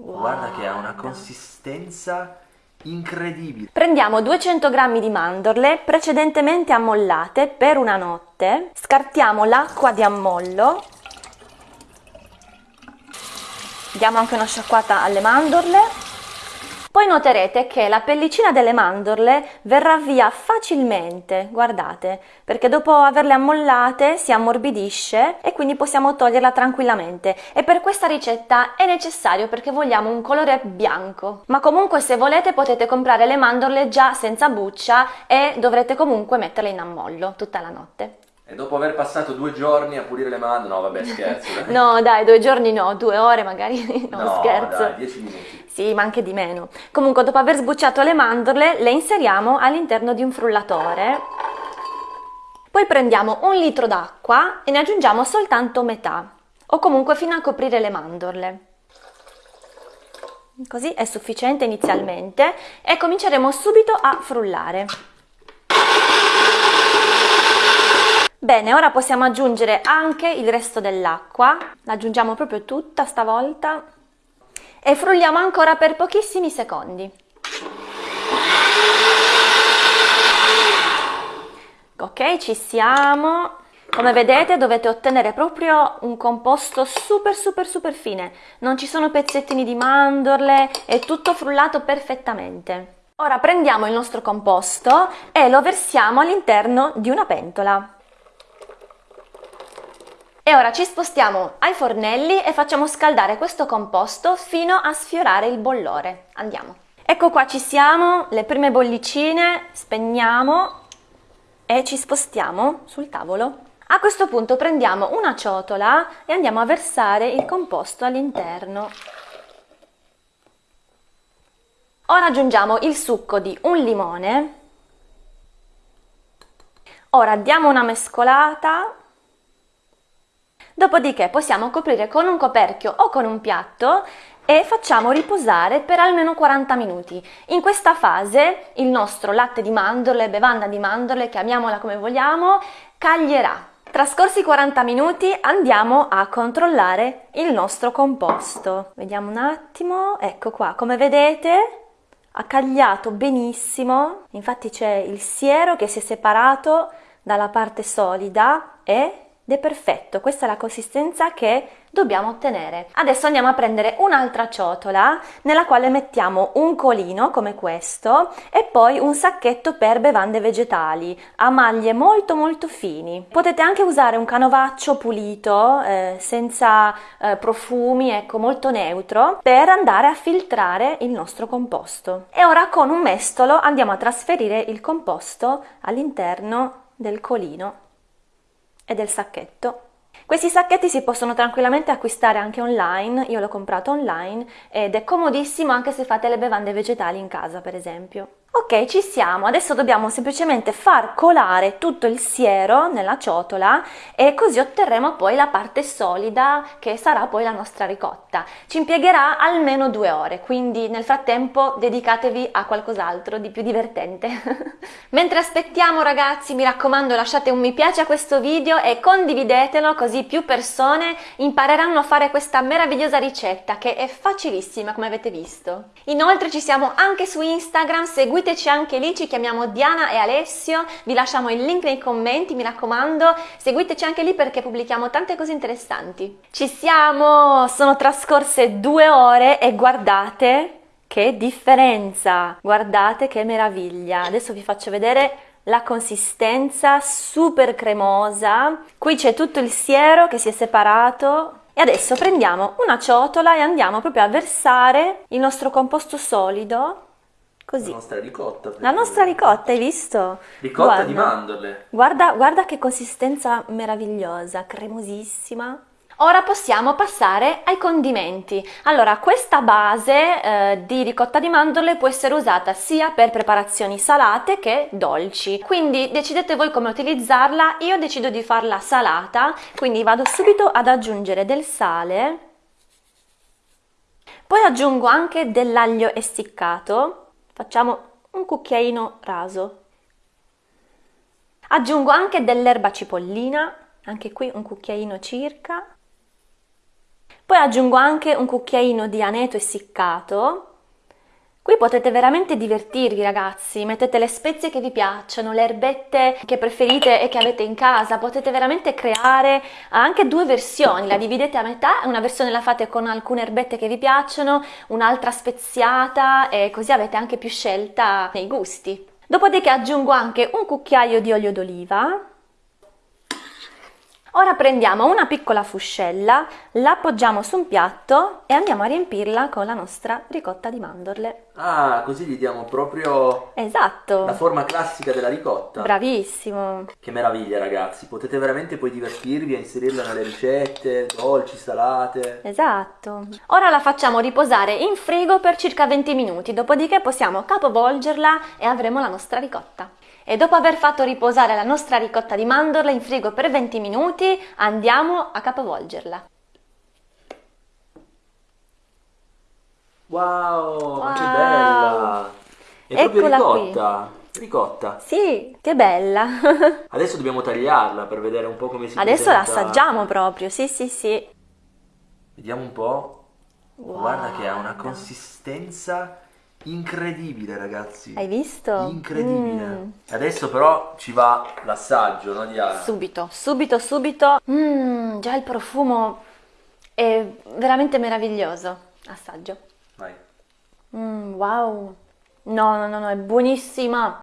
Wow. Guarda che ha una consistenza incredibile. Prendiamo 200 g di mandorle precedentemente ammollate per una notte, scartiamo l'acqua di ammollo, diamo anche una sciacquata alle mandorle poi noterete che la pellicina delle mandorle verrà via facilmente, guardate, perché dopo averle ammollate si ammorbidisce e quindi possiamo toglierla tranquillamente. E per questa ricetta è necessario perché vogliamo un colore bianco. Ma comunque se volete potete comprare le mandorle già senza buccia e dovrete comunque metterle in ammollo tutta la notte. E dopo aver passato due giorni a pulire le mandorle, no vabbè scherzo. Dai. no dai, due giorni no, due ore magari, no, no scherzo. dai, dieci minuti. Sì, ma anche di meno. Comunque dopo aver sbucciato le mandorle le inseriamo all'interno di un frullatore. Poi prendiamo un litro d'acqua e ne aggiungiamo soltanto metà, o comunque fino a coprire le mandorle. Così è sufficiente inizialmente e cominceremo subito a frullare. Bene, ora possiamo aggiungere anche il resto dell'acqua, l'aggiungiamo proprio tutta stavolta e frulliamo ancora per pochissimi secondi. Ok, ci siamo. Come vedete dovete ottenere proprio un composto super super super fine, non ci sono pezzettini di mandorle, è tutto frullato perfettamente. Ora prendiamo il nostro composto e lo versiamo all'interno di una pentola. E ora ci spostiamo ai fornelli e facciamo scaldare questo composto fino a sfiorare il bollore. Andiamo. Ecco qua ci siamo, le prime bollicine, spegniamo e ci spostiamo sul tavolo. A questo punto prendiamo una ciotola e andiamo a versare il composto all'interno. Ora aggiungiamo il succo di un limone. Ora diamo una mescolata Dopodiché possiamo coprire con un coperchio o con un piatto e facciamo riposare per almeno 40 minuti. In questa fase il nostro latte di mandorle, bevanda di mandorle, chiamiamola come vogliamo, caglierà. Trascorsi 40 minuti andiamo a controllare il nostro composto. Vediamo un attimo, ecco qua, come vedete ha cagliato benissimo, infatti c'è il siero che si è separato dalla parte solida e ed è perfetto, questa è la consistenza che dobbiamo ottenere. Adesso andiamo a prendere un'altra ciotola nella quale mettiamo un colino come questo e poi un sacchetto per bevande vegetali a maglie molto molto fini. Potete anche usare un canovaccio pulito eh, senza eh, profumi, ecco molto neutro per andare a filtrare il nostro composto. E ora con un mestolo andiamo a trasferire il composto all'interno del colino e del sacchetto. Questi sacchetti si possono tranquillamente acquistare anche online, io l'ho comprato online ed è comodissimo anche se fate le bevande vegetali in casa per esempio. Ok, ci siamo, adesso dobbiamo semplicemente far colare tutto il siero nella ciotola e così otterremo poi la parte solida che sarà poi la nostra ricotta. Ci impiegherà almeno due ore, quindi nel frattempo dedicatevi a qualcos'altro di più divertente. Mentre aspettiamo ragazzi, mi raccomando lasciate un mi piace a questo video e condividetelo così più persone impareranno a fare questa meravigliosa ricetta che è facilissima come avete visto. Inoltre ci siamo anche su Instagram, seguite seguiteci anche lì, ci chiamiamo Diana e Alessio, vi lasciamo il link nei commenti, mi raccomando, seguiteci anche lì perché pubblichiamo tante cose interessanti. Ci siamo! Sono trascorse due ore e guardate che differenza! Guardate che meraviglia! Adesso vi faccio vedere la consistenza super cremosa. Qui c'è tutto il siero che si è separato e adesso prendiamo una ciotola e andiamo proprio a versare il nostro composto solido Così. La nostra ricotta. La nostra ricotta, hai visto? Ricotta guarda, di mandorle. Guarda, guarda che consistenza meravigliosa, cremosissima. Ora possiamo passare ai condimenti. Allora, questa base eh, di ricotta di mandorle può essere usata sia per preparazioni salate che dolci. Quindi decidete voi come utilizzarla. Io decido di farla salata, quindi vado subito ad aggiungere del sale. Poi aggiungo anche dell'aglio essiccato Facciamo un cucchiaino raso. Aggiungo anche dell'erba cipollina, anche qui un cucchiaino circa. Poi aggiungo anche un cucchiaino di aneto essiccato. Qui potete veramente divertirvi ragazzi, mettete le spezie che vi piacciono, le erbette che preferite e che avete in casa, potete veramente creare anche due versioni, la dividete a metà, una versione la fate con alcune erbette che vi piacciono, un'altra speziata e così avete anche più scelta nei gusti. Dopodiché aggiungo anche un cucchiaio di olio d'oliva Ora prendiamo una piccola fuscella, la appoggiamo su un piatto e andiamo a riempirla con la nostra ricotta di mandorle. Ah, così gli diamo proprio esatto. la forma classica della ricotta. Bravissimo. Che meraviglia ragazzi, potete veramente poi divertirvi a inserirla nelle ricette, dolci, salate. Esatto. Ora la facciamo riposare in frigo per circa 20 minuti, dopodiché possiamo capovolgerla e avremo la nostra ricotta e dopo aver fatto riposare la nostra ricotta di mandorle in frigo per 20 minuti andiamo a capovolgerla. Wow, wow. che bella! È Eccola proprio ricotta! Qui. Ricotta! Sì, che bella! Adesso dobbiamo tagliarla per vedere un po' come si Adesso presenta. la assaggiamo proprio, sì sì sì. Vediamo un po'. Wow. Guarda che ha una consistenza Incredibile ragazzi. Hai visto? Incredibile. Mm. Adesso però ci va l'assaggio, no Diana? Subito, subito, subito. Mm, già il profumo è veramente meraviglioso. Assaggio. Vai. Mm, wow. No, no, no, no, è buonissima.